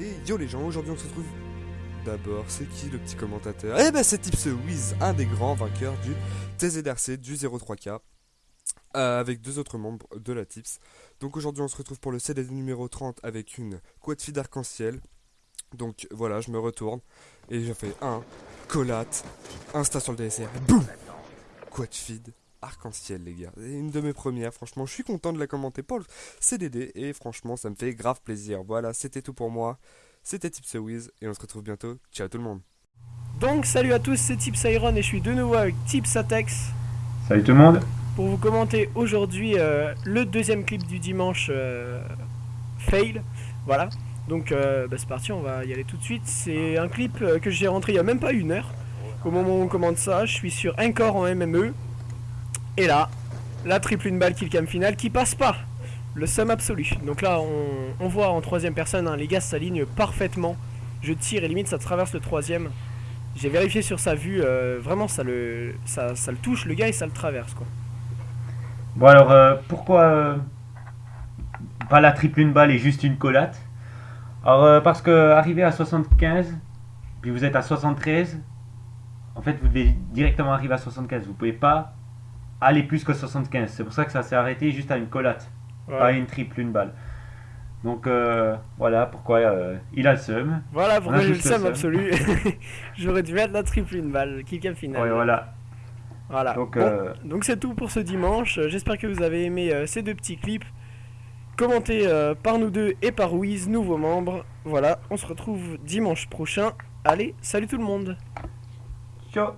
Et yo les gens, aujourd'hui on se retrouve d'abord, c'est qui le petit commentateur? Eh ben c'est Tips Wiz, un des grands vainqueurs du TZRC du 03K euh, avec deux autres membres de la Tips. Donc aujourd'hui on se retrouve pour le CD numéro 30 avec une quad feed arc-en-ciel. Donc voilà, je me retourne et je fais un collate, insta sur le DSR, boum Quad feed arc-en-ciel les gars. C'est une de mes premières, franchement, je suis content de la commenter pour le CDD et franchement, ça me fait grave plaisir. Voilà, c'était tout pour moi. C'était Tipsawiz et on se retrouve bientôt. Ciao tout le monde. Donc salut à tous, c'est Tips Iron et je suis de nouveau avec Tips Atex Salut tout le monde. pour vous commenter aujourd'hui euh, le deuxième clip du dimanche euh, Fail. Voilà, donc euh, bah, c'est parti, on va y aller tout de suite. C'est un clip que j'ai rentré il y a même pas une heure. Au moment où on commente ça, je suis sur un corps en MME. Et là, la triple une balle kill cam finale qui passe pas. Le sum absolu. Donc là, on, voit en troisième personne, hein, les gars s'alignent parfaitement. Je tire et limite ça traverse le troisième. J'ai vérifié sur sa vue, euh, vraiment ça le, ça, le touche le gars et ça le traverse quoi. Bon alors euh, pourquoi euh, pas la triple une balle et juste une collate? Alors parce que arrivé à 75, puis vous êtes à 73, en fait vous devez directement arriver à 75. Vous pouvez pas aller plus que 75. C'est pour ça que ça s'est arrêté juste à une collate, pas à une triple une balle. Donc euh, voilà pourquoi euh, il a le seum. Voilà pourquoi j'ai le seum absolu. J'aurais dû mettre la triple une balle, finale. Ouais, voilà. Voilà. Donc, Bon, euh, donc c'est tout pour ce dimanche. J'espère que vous avez aimé ces deux petits clips. Commentés par nous deux et par Wiz, nouveaux membres. Voilà, on se retrouve dimanche prochain. Allez, salut tout le monde Ciao